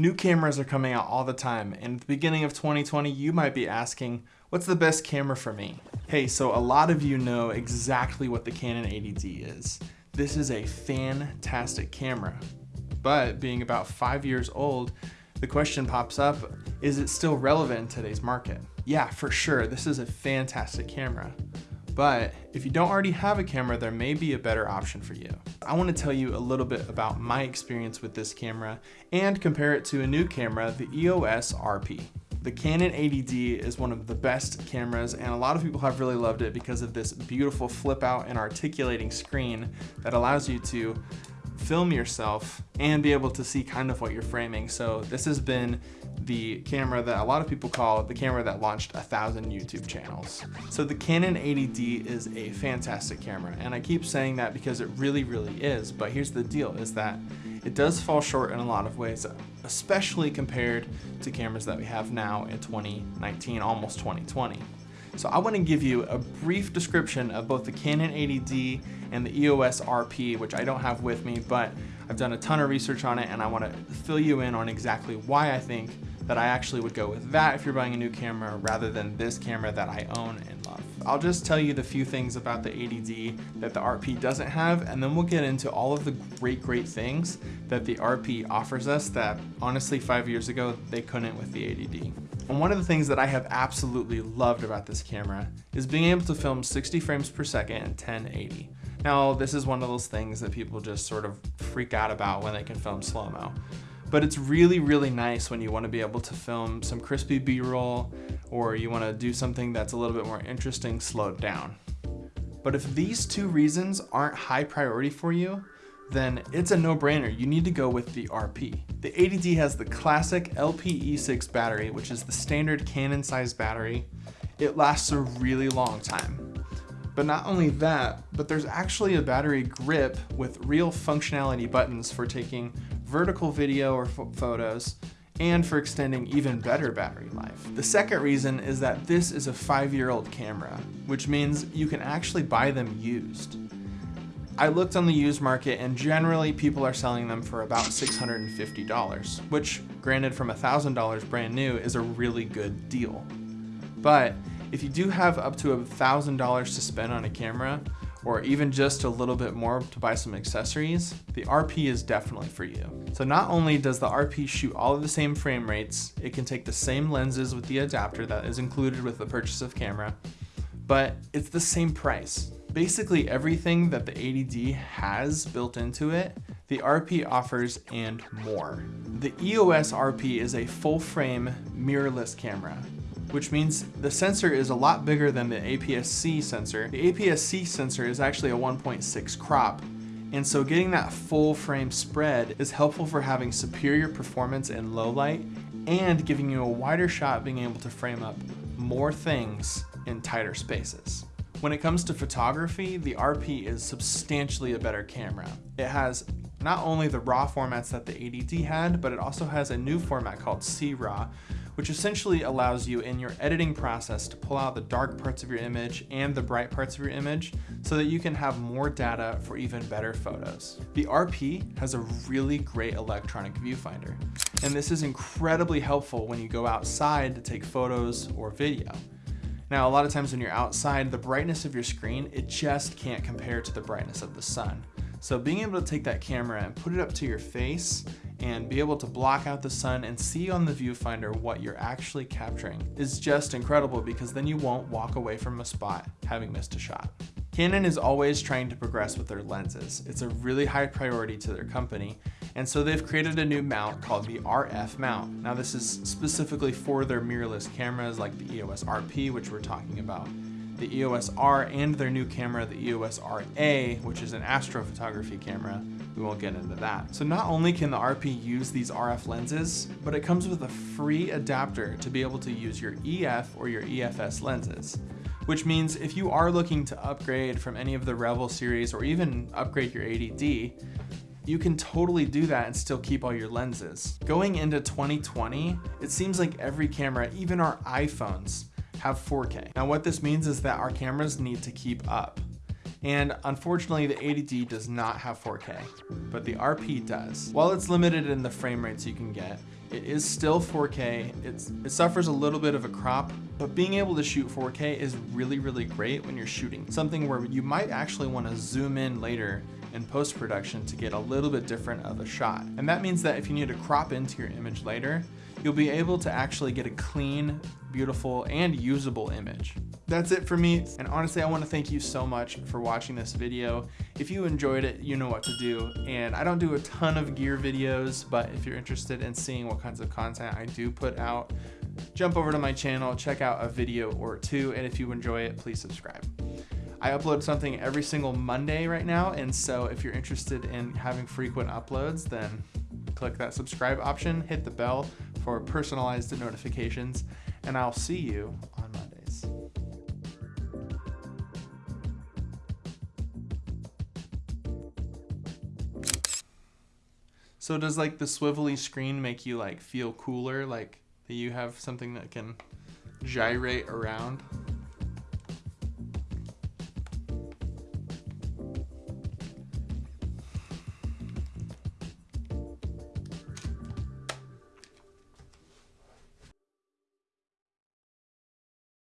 New cameras are coming out all the time, and at the beginning of 2020, you might be asking, what's the best camera for me? Hey, so a lot of you know exactly what the Canon 80D is. This is a fantastic camera, but being about five years old, the question pops up, is it still relevant in today's market? Yeah, for sure, this is a fantastic camera. But if you don't already have a camera, there may be a better option for you. I wanna tell you a little bit about my experience with this camera and compare it to a new camera, the EOS RP. The Canon 80D is one of the best cameras and a lot of people have really loved it because of this beautiful flip out and articulating screen that allows you to film yourself and be able to see kind of what you're framing. So this has been the camera that a lot of people call the camera that launched a thousand YouTube channels. So the Canon 80D is a fantastic camera and I keep saying that because it really, really is. But here's the deal is that it does fall short in a lot of ways, especially compared to cameras that we have now in 2019, almost 2020. So I want to give you a brief description of both the Canon 80D and the EOS RP, which I don't have with me, but I've done a ton of research on it and I want to fill you in on exactly why I think that I actually would go with that if you're buying a new camera rather than this camera that I own and love. I'll just tell you the few things about the 80D that the RP doesn't have and then we'll get into all of the great, great things that the RP offers us that honestly five years ago they couldn't with the 80D. And one of the things that I have absolutely loved about this camera is being able to film 60 frames per second in 1080. Now, this is one of those things that people just sort of freak out about when they can film slow-mo. But it's really, really nice when you want to be able to film some crispy B-roll or you want to do something that's a little bit more interesting slowed down. But if these two reasons aren't high priority for you, then it's a no-brainer. You need to go with the RP. The 80D has the classic LPE6 battery, which is the standard Canon size battery. It lasts a really long time. But not only that, but there's actually a battery grip with real functionality buttons for taking vertical video or photos, and for extending even better battery life. The second reason is that this is a five-year-old camera, which means you can actually buy them used. I looked on the used market and generally people are selling them for about $650, which granted from $1,000 brand new is a really good deal. But if you do have up to $1,000 to spend on a camera, or even just a little bit more to buy some accessories, the RP is definitely for you. So not only does the RP shoot all of the same frame rates, it can take the same lenses with the adapter that is included with the purchase of camera, but it's the same price. Basically everything that the 80D has built into it, the RP offers and more. The EOS RP is a full frame mirrorless camera which means the sensor is a lot bigger than the APS-C sensor. The APS-C sensor is actually a 1.6 crop, and so getting that full frame spread is helpful for having superior performance in low light and giving you a wider shot being able to frame up more things in tighter spaces. When it comes to photography, the RP is substantially a better camera. It has not only the RAW formats that the 80D had, but it also has a new format called C-RAW, which essentially allows you in your editing process to pull out the dark parts of your image and the bright parts of your image so that you can have more data for even better photos. The RP has a really great electronic viewfinder, and this is incredibly helpful when you go outside to take photos or video. Now, a lot of times when you're outside, the brightness of your screen, it just can't compare to the brightness of the sun. So being able to take that camera and put it up to your face and be able to block out the sun and see on the viewfinder what you're actually capturing is just incredible because then you won't walk away from a spot having missed a shot. Canon is always trying to progress with their lenses. It's a really high priority to their company, and so they've created a new mount called the RF mount. Now this is specifically for their mirrorless cameras like the EOS RP, which we're talking about the EOS R and their new camera, the EOS RA, which is an astrophotography camera. We won't get into that. So not only can the RP use these RF lenses, but it comes with a free adapter to be able to use your EF or your EFS lenses which means if you are looking to upgrade from any of the Rebel series or even upgrade your 80D, you can totally do that and still keep all your lenses. Going into 2020, it seems like every camera, even our iPhones, have 4K. Now what this means is that our cameras need to keep up. And unfortunately, the 80D does not have 4K, but the RP does. While it's limited in the frame rates you can get, it is still 4K. It's, it suffers a little bit of a crop, but being able to shoot 4K is really, really great when you're shooting something where you might actually want to zoom in later in post-production to get a little bit different of a shot. And that means that if you need to crop into your image later, you'll be able to actually get a clean, beautiful, and usable image. That's it for me, and honestly, I want to thank you so much for watching this video. If you enjoyed it, you know what to do, and I don't do a ton of gear videos, but if you're interested in seeing what kinds of content I do put out, jump over to my channel, check out a video or two, and if you enjoy it, please subscribe. I upload something every single Monday right now, and so if you're interested in having frequent uploads, then click that subscribe option, hit the bell for personalized notifications, and I'll see you on Mondays. So does like the swivelly screen make you like feel cooler, like that you have something that can gyrate around?